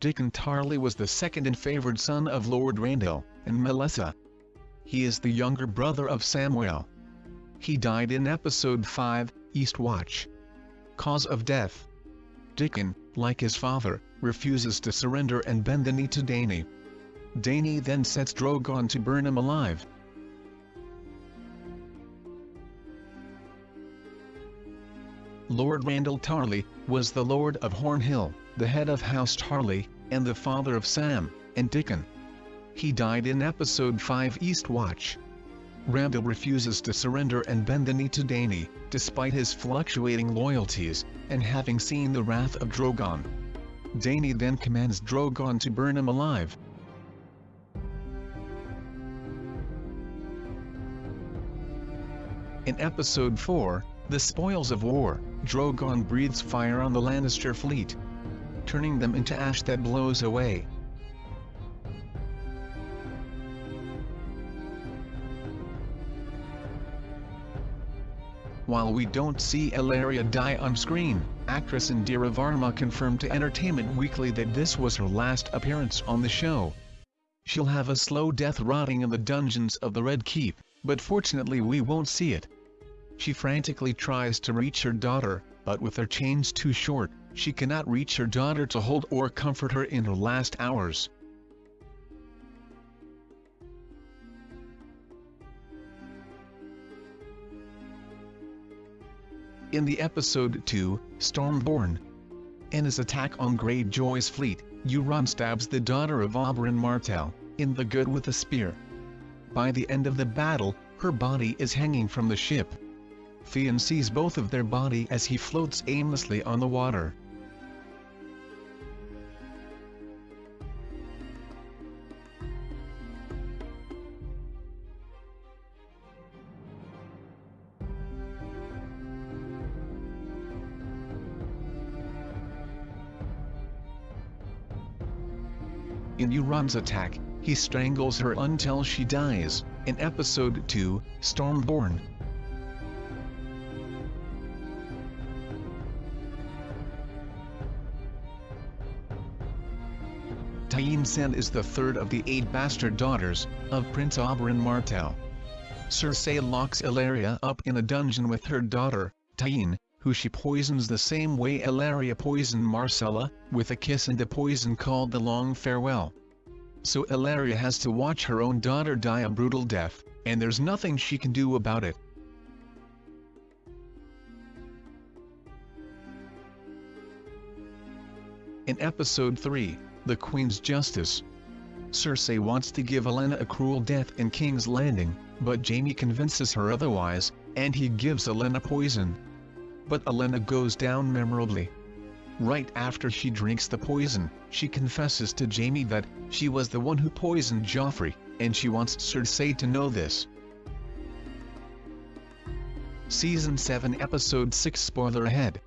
Dickon Tarly was the second and favored son of Lord Randyll and Melessa. He is the younger brother of Samwell. He died in episode 5, Eastwatch. Cause of death. Dickon, like his father, refuses to surrender and bend the knee to Dany. Dany then sets Drogon to burn him alive. Lord Randyll Tarly, was the Lord of Horn Hill, the head of House Tarly, and the father of Sam, and Dickon. He died in episode 5 Eastwatch. Randyll refuses to surrender and bend the knee to Dany, despite his fluctuating loyalties, and having seen the wrath of Drogon. Dany then commands Drogon to burn him alive. In episode 4, The Spoils of War, Drogon breathes fire on the Lannister fleet, turning them into ash that blows away. While we don't see Ellaria die on screen, actress Indira Varma confirmed to Entertainment Weekly that this was her last appearance on the show. She'll have a slow death rotting in the dungeons of the Red Keep, but fortunately we won't see it. She frantically tries to reach her daughter, but with her chains too short, she cannot reach her daughter to hold or comfort her in her last hours. In the episode 2, Stormborn, in his attack on Greyjoy's fleet, Euron stabs the daughter of Oberyn Martell, in the good with a spear. By the end of the battle, her body is hanging from the ship. Theon sees both of their body as he floats aimlessly on the water. In Euron's attack, he strangles her until she dies, in episode 2, Stormborn. Tyene Sand is the third of the eight bastard daughters of Prince Oberyn Martell. Cersei locks Ellaria up in a dungeon with her daughter, Tyene, who she poisons the same way Ellaria poisoned Myrcella, with a kiss and a poison called the Long Farewell. So Ellaria has to watch her own daughter die a brutal death, and there's nothing she can do about it. In episode 3, The Queen's Justice, Cersei wants to give Olenna a cruel death in King's Landing, but Jaime convinces her otherwise, and he gives Olenna poison. But Olenna goes down memorably. Right after she drinks the poison, she confesses to Jaime that she was the one who poisoned Joffrey, and she wants Cersei to know this. Season 7 Episode 6 Spoiler ahead